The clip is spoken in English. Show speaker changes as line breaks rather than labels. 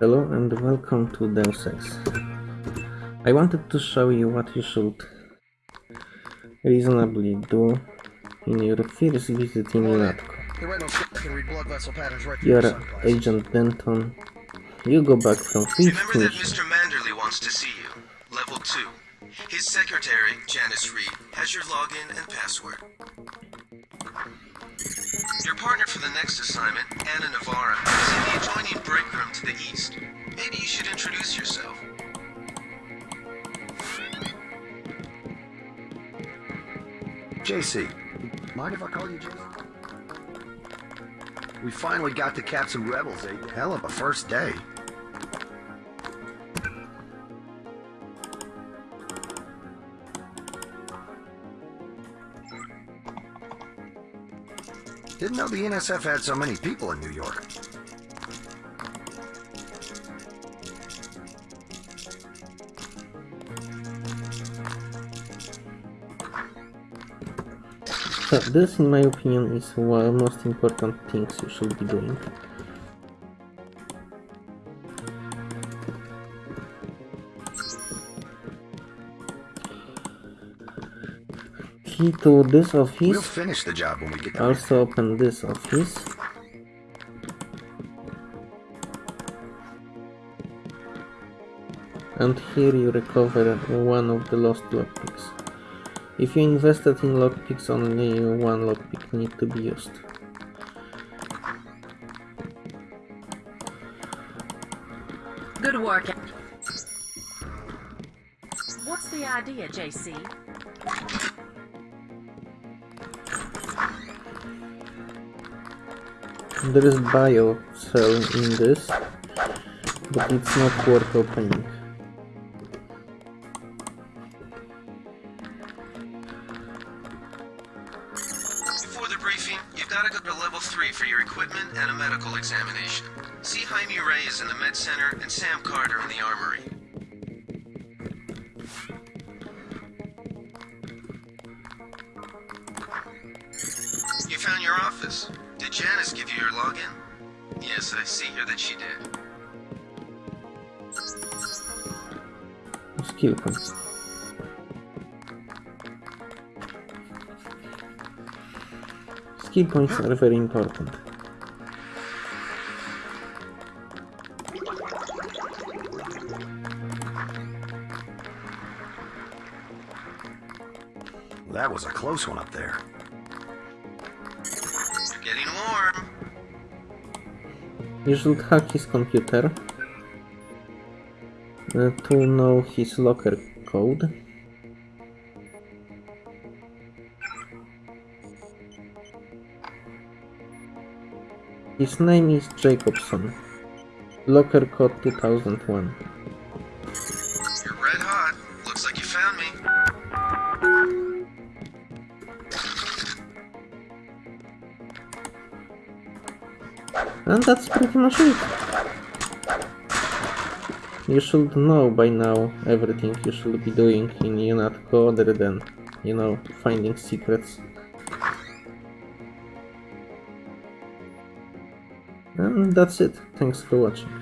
Hello and welcome to Deus Ex. I wanted to show you what you should reasonably do in your first visit in UNATCO.
There ain't no shit that can read blood vessel patterns right through
You're
your.
Agent Denton. You go back from fifth
Remember that. Mr. Manderley wants to see you. Level 2. His secretary, Janice Reed, has your login and password. Your partner for the next assignment, Anna Navarre, the east. Maybe you should introduce yourself.
JC, mind if I call you JC? We finally got to cap some rebels, a hell of a first day. Didn't know the NSF had so many people in New York.
So this, in my opinion, is one of the most important things you should be doing. Key to this office.
We'll finish the job when we get done.
Also open this office. And here you recover one of the lost lockpicks. If you invested in lockpicks, only one lockpick need to be used.
Good work. What's the idea, JC?
There is bio cell in this, but it's not worth opening.
Briefing, you've got to go to level 3 for your equipment and a medical examination. See Jaime Reyes in the med center and Sam Carter in the armory. You found your office. Did Janice give you your login? Yes, I see here that she did.
Skill points. Skill points are very important.
That was a close one up there.
You're getting warm.
You should hack his computer uh, to know his locker code. His name is Jacobson. Locker code 2001.
You're red hot. Looks like you found me.
And that's pretty much it. You should know by now everything you should be doing in UNATCO other than, you know, finding secrets. And that's it. Thanks for watching.